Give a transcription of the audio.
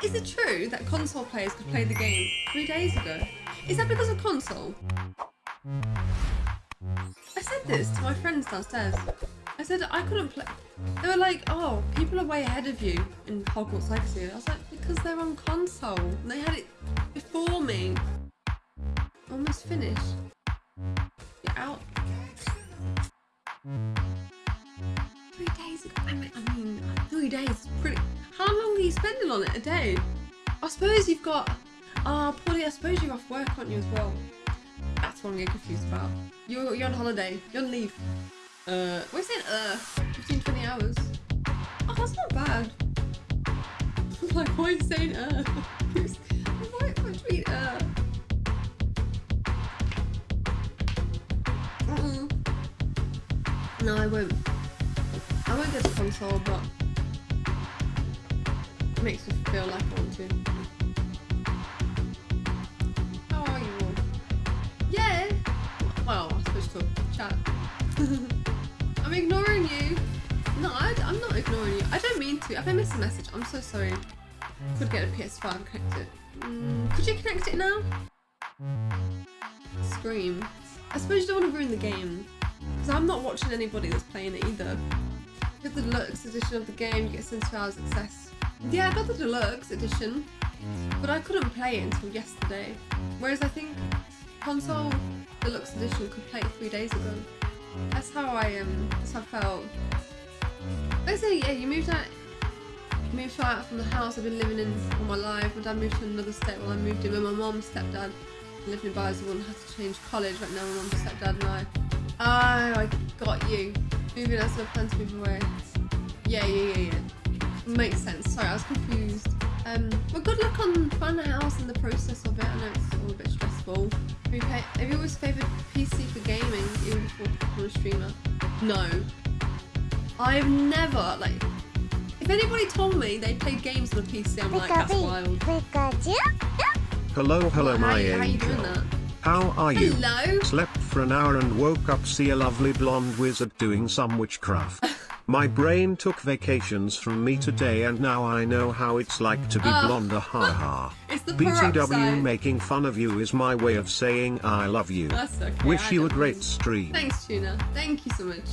Is it true that console players could play the game three days ago? Is that because of console? I said this to my friends downstairs. I said I couldn't play. They were like, "Oh, people are way ahead of you in Hogwarts Legacy." I was like, "Because they're on console. And they had it before me. Almost finished. I mean, three days is pretty. How long are you spending on it a day? I suppose you've got. Ah, uh, Polly, I suppose you're off work, aren't you, as well? That's what I'm getting confused about. You're, you're on holiday. You're on leave. Uh, we're saying uh, 15, 20 hours. Oh, that's not bad. I'm like, why are you saying uh? what uh? No, I won't. I won't get a console, but it makes me feel like I want to. How are you all? Yeah! Well, I suppose to chat. I'm ignoring you. No, I, am not ignoring you. I don't mean to. If I miss a message, I'm so sorry. Could get a PS5 connected. Mm, could you connect it now? Scream. I suppose you don't want to ruin the game. Because I'm not watching anybody that's playing it either. Get the deluxe edition of the game, you get 72 hours access. Yeah, I got the deluxe edition, but I couldn't play it until yesterday. Whereas I think console deluxe edition could play it three days ago. That's how I um. That's how I felt. Say yeah, you moved out. Moved out from the house I've been living in all my life. My dad moved to another state while I moved in with my mom, stepdad. Lived in Barswood and had to change college right now. My mom, stepdad, and I. Oh, I got you. Moving out, so I plan to move away. Yeah, yeah, yeah, yeah. Makes sense. Sorry, I was confused. Um, well, good luck on finding a house and the process of it. I know it's all a bit stressful. Have you, pay, have you always favoured PC for gaming, even before becoming a streamer? No. I've never, like, if anybody told me they played games on a PC, I'm like, that's wild. Hello, hello, my how, how you doing that? How are you? Hello? Slept for an hour and woke up see a lovely blonde wizard doing some witchcraft. My brain took vacations from me today and now I know how it's like to be Oh. blonde ha ha. It's the BTW making fun of you is my way of saying I love you. Okay. Wish I you a great stream. Thanks, Tuna. Thank you so much.